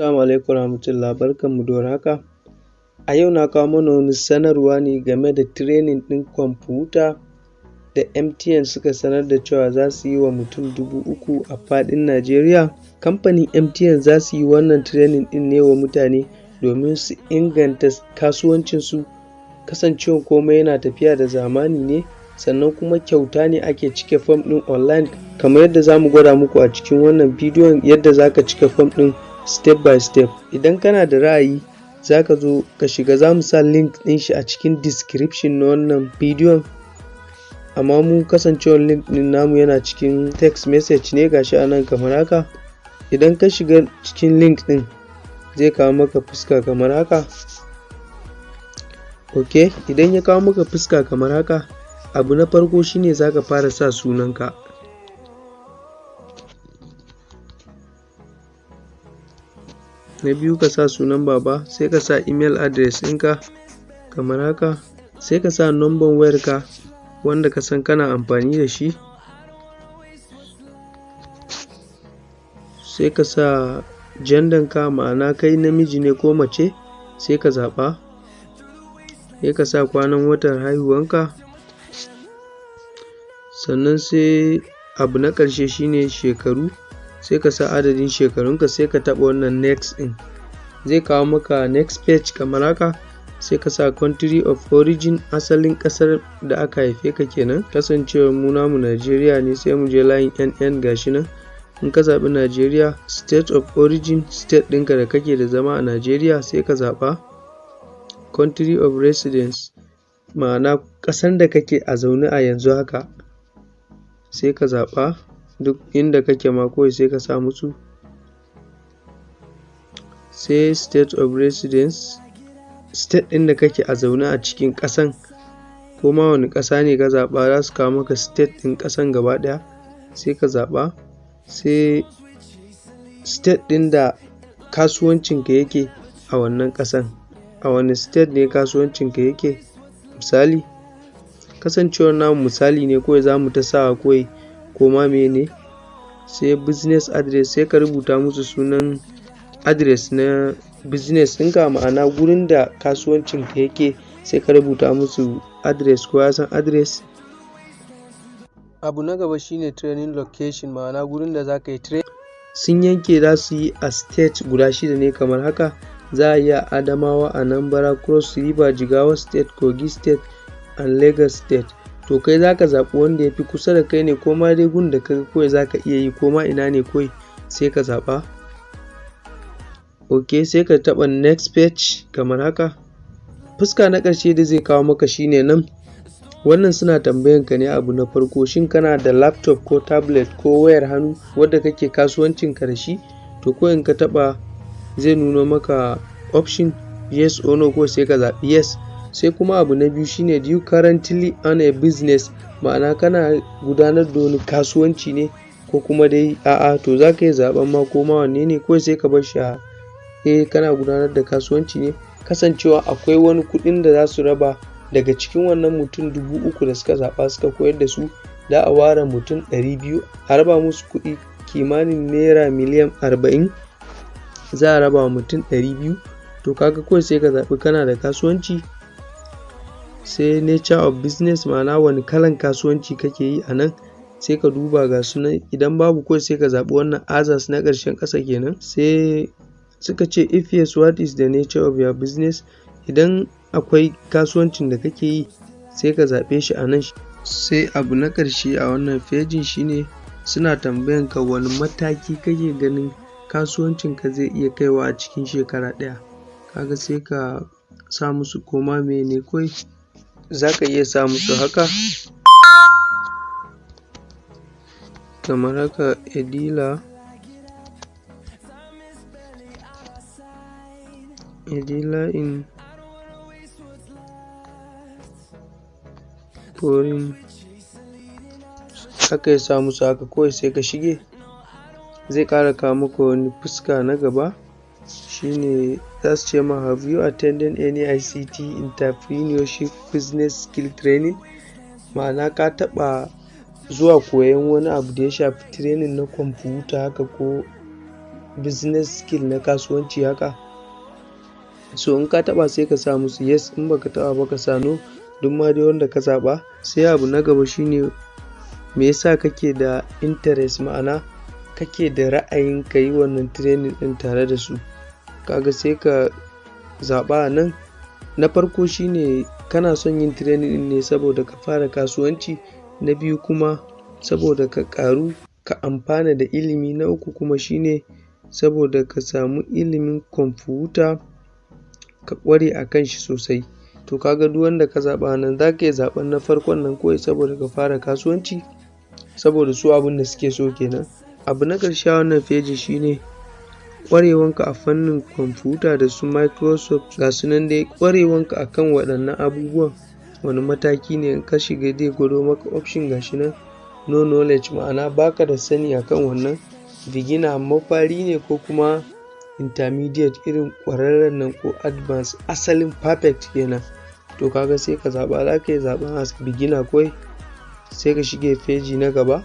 Assalamu alaikum warahmatullah barkanmu da warhaka. A yau na kawo mana wani sanarwa ne game da training ɗin kwamfuta da MTN suka sanar da cewa za su yi wa mutum dubu uku a faɗin Najeriya. Kamfanin MTN za su yi wannan training ɗin ne wa mutane domin su inganta kasuwancinsu kasancewan komai yana tafiya da zamani ne sannan kuma kyauta ne ake cike fom ɗin online kamar yadda za mu gwada muku a cikin wannan bidiyon yadda za ka cike fom ɗin step by step. Idan kana da ra'ayi za ka zo ka shiga za mu sa link ɗin shi a cikin description na wannan bidiyon amma mu kasancewar link ɗin namu yana cikin text message ne gashi a nan kamar haka. Idan ka shiga cikin link ɗin zai kawo maka fuska kamar haka. Ok, idan ya kawo maka fuska kamar haka abu na farko shine za ka fara sa sunanka. Na biyu ka sa sunan baba sai ka sa email address ɗinka kamar haka. Sai ka sa number wayarka wanda ka san kana amfani da shi. Sai ka sa ka ma'ana kai namiji ne ko mace sai ka zaɓa. Sai ka sa kwanan watan haihuwanka sannan sai abu na ƙarshe shine shekaru. Sai ka sa adadin shekarunka sai ka taɓa wannan next ɗin zai kawo maka next page kamar haka. Sai ka sa country of origin asalin ƙasar da aka haife ka kenan. Kasancewar mu namu Najeriya ne sai mu je layin NN gashi nan. In ka zaɓi Najeriya state of origin state ɗinka da kake da zama a Najeriya sai ka zaɓa country of residence ma'ana ƙasan da kake a zaune a yanzu haka. Sai ka zaɓa duk inda kake ma kawai sai ka sa musu. Sai state of residence state ɗin da kake a zaune a cikin ƙasan. Ko ma wani ƙasa ne ka zaɓa za su kawo maka state ɗin ƙasan gaba ɗaya sai ka zaɓa. Sai state ɗin da kasuwancinka yake a wannan ƙasan. A wani state ne kasuwancinka yake? Misali kasancewar namu misali ne kawai za mu ta sawa kawai ko ma mene. Sai business address sai ka rubuta musu sunan address na business ɗinka. Ma'ana gurin da kasuwancinka yake sai ka rubuta musu address ko ya san address. Abu na gaba shine training location. Ma'ana gurin da za ka yi training. Sun yanke za su yi a state guda shida ne kamar haka. Za a yi a adamawa anambra cross river jigawa state kogi state and lagos state. To kai za ka zaɓi wanda ya fi kusa da kai ne ko ma dai gun da ka kawai za ka iya yi ko ma ina ne kawai sai ka zaɓa. Ok sai ka taɓa next page kamar haka. Fuska na ƙarshe da zai kawo maka shine nan. Wannan suna tambayan ka ne abu na farko shin kana da laptop ko tablet ko wayar hannu wadda kake kasuwancin ka da shi? To ko in ka taɓa zai nuno maka option yes or no ko sai ka zaɓi yes. Sai kuma abu na biyu shine do you currently own a business? Ma'ana kana gudanar da wani kasuwanci ne ko kuma dai a'a to za ka iya zaɓen ma ko ma wanne ne? Kawai sai ka bar shi a eh kana gudanar da kasuwanci ne. Kasancewa akwai wani kuɗin da za su raba daga cikin wannan mutum dubu uku da suka zaɓa suka koyar da su za a ware mutum ɗari biyu a raba musu kuɗi kimanin naira miliyan arba'in za a raba mutum ɗari biyu. To kaga kawai sai ka zaɓi kana da kasuwanci sai nature of business ma'ana wani kalan kasuwanci kake yi a nan? Sai ka duba ga su nan idan babu kawai sai ka zaɓi wannan others na ƙarshen ƙasa kenan. Sai suka ce if yes what is the nature of your business? Idan akwai kasuwancin da kake yi sai ka zaɓe shi a nan. Sai abu na ƙarshe a wannan fejin shine suna tambayan ka wani mataki kake ganin kasuwancin ka zai iya kaiwa a cikin shekara ɗaya. Kaga sai ka sa musu koma mene kawai. Za ka iya sa musu haka? Kamar haka edila. Edila in foreign. Haka ya sa musu haka kawai sai ka shige. Zai ƙara kawo maka wani fuska na gaba. Shine za su ce ma have you attended any ICT entrepreneurship business skill training? Ma'ana ka taɓa zuwa koyon wani abu da ya shafi training na kwamfuta haka ko business skill na kasuwanci haka? So in ka taɓa sai ka sa musu yes. In baka taɓa ba ka sa no duk ma dai wanda ka zaɓa. Sai abu na gaba shine me yasa kake da interest? Ma'ana kake da ra'ayin ka yi wannan training ɗin tare da su. Kaga sai ka zaɓa nan. Na farko shine kana son yin training ne saboda ka fara kasuwanci. Na biyu kuma saboda ka ƙaru ka amfana da ilimi. Na uku kuma shine saboda ka samu ilimin kwamfuta ka ƙware a kan shi sosai. To kaga duk wanda ka zaɓa nan za ka iya zaɓen na farkon nan kawai saboda ka fara kasuwanci. Saboda su abin da suke so kenan. Abu na ƙarshe wannan feji shine ƙwarewanka a fannin kwamfuta da su microsoft ga su nan dai ƙwarewanka a kan waɗannan abubuwan. Wani mataki ne in ka shiga zai gwado maka option ga shi nan no knowledge. Ma'ana baka da sani akan wannan. Beginner mafari ne ko kuma intermediate irin ƙwararren nan ko advanced asalin perfect kenan. To kaga sai ka zaɓa za ka yi zaɓen as beginner kawai sai ka shige feji na gaba.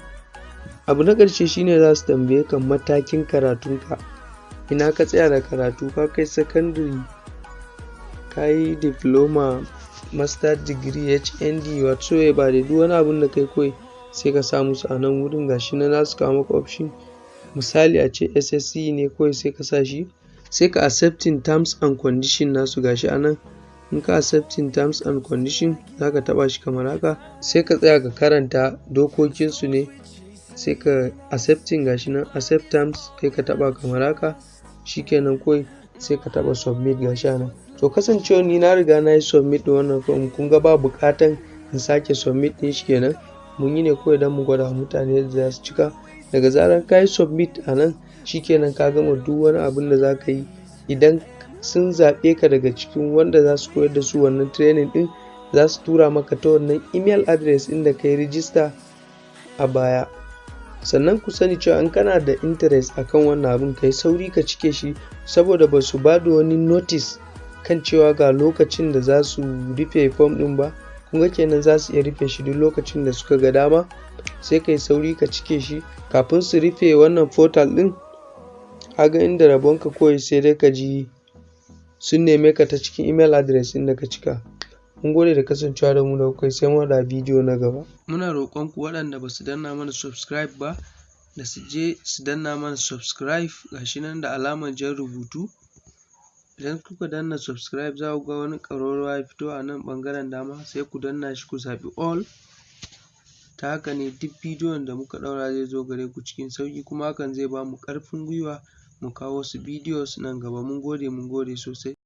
Abu na ƙarshe shine za su tambaye ka matakin karatunka. Ina ka tsaya da karatu? Ka kai secondary ka yi diploma master degree hnd whatsoever da duk wani abun da kai kawai sai ka sa musu a nan wurin. Gashi nan za su kawo maka option. Misali a ce ssce ne kawai sai ka sa shi sai ka accepting terms and condition nasu. Gashi a nan in ka accepting terms and condition za ka taɓa shi kamar haka. Sai ka tsaya ka karanta dokokinsu ne sai ka accepting. Gashi nan accept terms sai ka taɓa kamar haka. Shikenan kawai sai ka taɓa submit gashi a nan. To kasancewa ni na riga na yi submit da wannan form kun ga ba buƙatan in sake submit ɗin shi kenan. Mun yi ne kawai don mu gwada mutane yadda za su cika. Daga zarar ka yi submit a nan shikenan ka gama duk wani abin da za ka yi. Idan sun zaɓe ka daga cikin wanda za su koyar da su wannan training ɗin za su tura maka ta wannan email address ɗin da ka yi rijista a baya. Sannan ku sani cewa in kana da interest akan wannan abin ka yi sauri ka cike shi saboda ba su ba da wani notice kan cewa ga lokacin da za su rufe form ɗin ba. Kun ga kenan za su iya rufe shi duk lokacin da suka ga dama. Sai ka yi sauri ka cike shi. Kafin su rufe wannan portal ɗin haga inda rabonka kawai sai dai ka ji sun neme ka ta cikin email address ɗin da ka cika. Mun gode da kasancewa da mu da kuka sai mu da bidiyo na gaba. Muna roƙon ku waɗanda ba su danna mana subscribe ba da su je su danna mana subscribe gashi nan da alamar jan rubutu. Idan kuka danna subscribe za ku ga wani ƙararrawa ya fito a nan ɓangaren dama sai ku danna shi ku zaɓi all. Ta haka ne duk bidiyon da muka ɗaura zai zo gare ku cikin sauƙi kuma hakan zai ba mu ƙarfin gwiwa mu kawo wasu bidiyos nan gaba. Mun gode mun gode sosai.